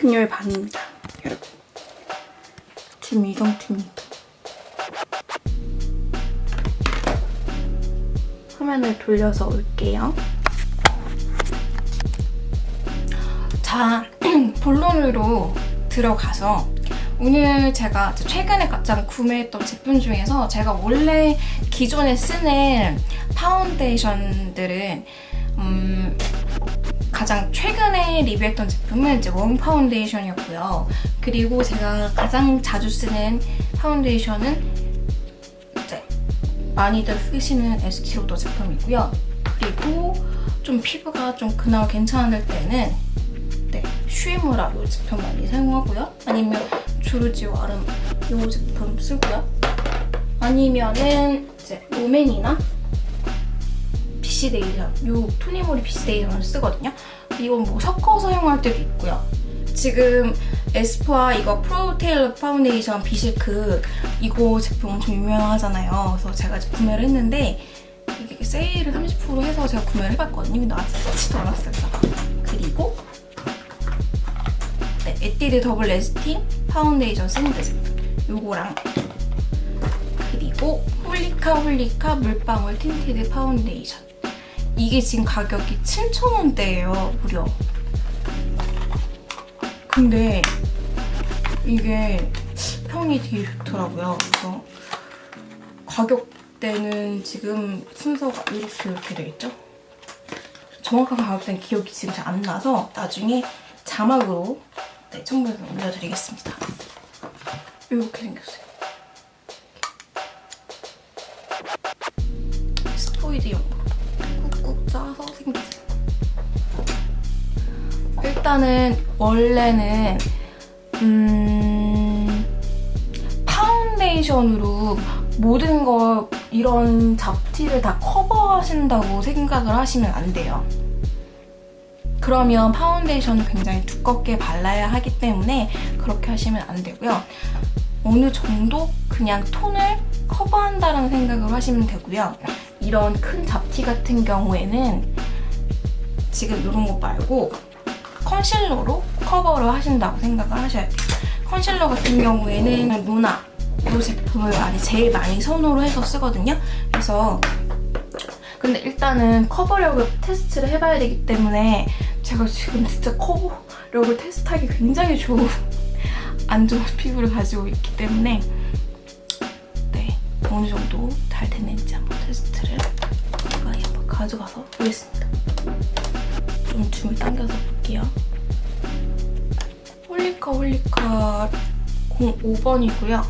그녀의 반입니다. 여러분. 지금 이 상태입니다. 화면을 돌려서 올게요. 자, 본론으로 들어가서 오늘 제가 최근에 가장 구매했던 제품 중에서 제가 원래 기존에 쓰는 파운데이션들은 음, 가장 최근에 리뷰했던 제품은 이제 원 파운데이션이었고요. 그리고 제가 가장 자주 쓰는 파운데이션은 이제 많이들 쓰시는 에스티로더 제품이고요. 그리고 좀 피부가 좀 그나마 괜찮을 때는 네, 슈에무라 이 제품 많이 사용하고요. 아니면 조르지오 아르마니 이 제품 쓰고요. 아니면은 이제 롬앤이나 BCDation, 이 토니모리 BCDation을 쓰거든요. 이건 뭐 섞어서 사용할 때도 있고요. 지금 에스쁘아 이거 Pro Tailor 파운데이션 Be Silk 이거 제품 엄청 유명하잖아요. 그래서 제가 구매를 했는데 이게 세일을 30% 해서 제가 구매를 해봤거든요. 근데 아직 쓰지도 않았어요. 그리고 네, 에뛰드 Double Lasting 파운데이션 Sand 제품 요거랑 그리고 홀리카 홀리카 물방울 tinted 파운데이션 이게 지금 가격이 7,000원대예요 무려 근데 이게 평이 되게 좋더라고요 그래서 가격대는 지금 순서가 이렇게 이렇게 되어있죠 정확한 가격대는 기억이 지금 잘 안 나서 나중에 자막으로 네, 첨부해서 올려드리겠습니다. 이렇게 생겼어요. 스포이드용으로 꾹꾹 짜서 생겼어요. 일단은 원래는 음, 파운데이션으로 모든 걸 이런 잡티를 다 커버하신다고 생각을 하시면 안 돼요. 그러면 파운데이션을 굉장히 두껍게 발라야 하기 때문에 그렇게 하시면 안 되고요. 어느 정도 그냥 톤을 커버한다는 생각을 하시면 되고요. 이런 큰 잡티 같은 경우에는 지금 이런 거 말고 컨실러로 커버를 하신다고 생각을 하셔야 돼요. 컨실러 같은 경우에는 루나 이 제품을 많이 제일 많이 선호로 해서 쓰거든요. 그래서 근데 일단은 커버력을 테스트를 해봐야 되기 때문에 제가 지금 진짜 커버력을 테스트하기 굉장히 좋은 안 좋은 피부를 가지고 있기 때문에 네 어느 정도 잘 됐는지 한번 테스트를 가까이 한번 가져가서 보겠습니다. 좀 줌을 당겨서 볼게요. 홀리카 홀리카 05번이고요.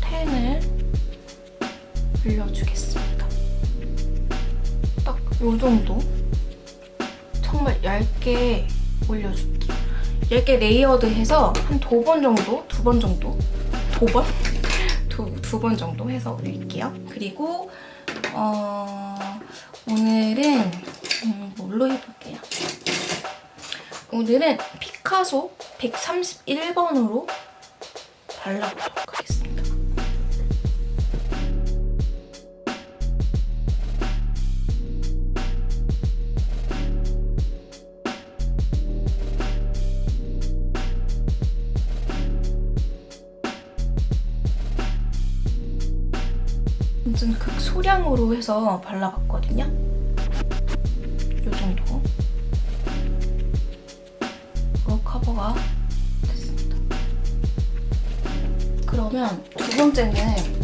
10을 올려주겠습니다. 딱 이 정도 정말 얇게 올려줄게요. 얇게 layered해서 한 두 번 정도? 두 번 정도? 두 번? 두번 정도 해서 올릴게요. 그리고 어, 오늘은 음, 뭘로 해볼게요. 오늘은 피카소 131번으로 발라보도록 하겠습니다. 완전 극소량으로 해서 발라봤거든요. 이 정도. 어, 커버가 됐습니다. 그러면 두 번째는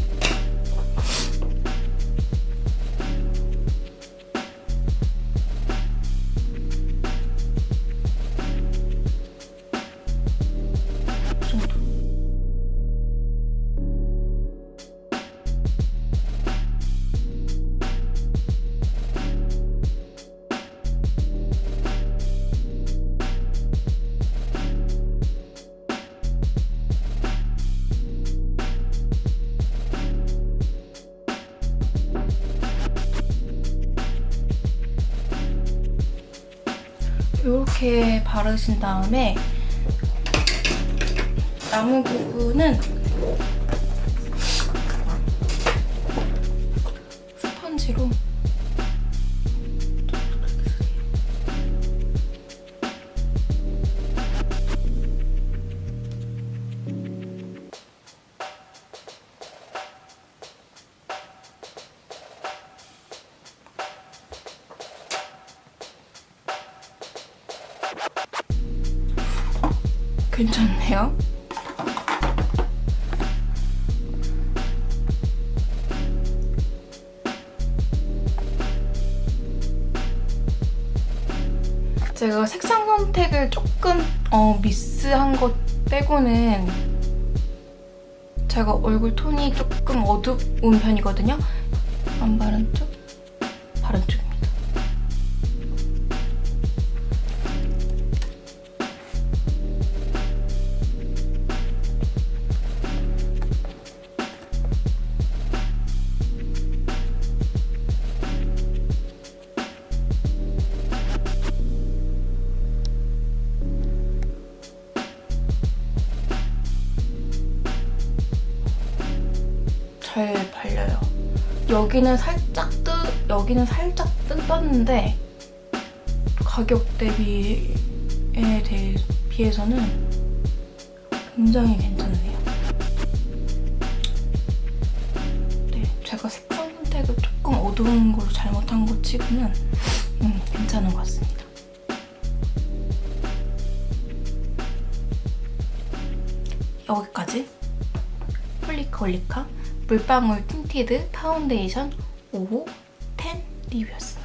이렇게 바르신 다음에 남은 부분은 스펀지로 괜찮네요. 제가 색상 선택을 조금 어, 미스한 것 빼고는 제가 얼굴 톤이 조금 어두운 편이거든요. 안 바른 쪽, 여기는 살짝 뜨, 여기는 살짝 뜬 떴는데 가격 대비에 대해 비해서는 굉장히 괜찮네요. 네, 제가 색상 선택을 조금 어두운 걸로 잘못한 것 치고는 음, 괜찮은 것 같습니다. 여기까지 홀리카 홀리카 물방울 틴티드 파운데이션 5호 10 리뷰였습니다.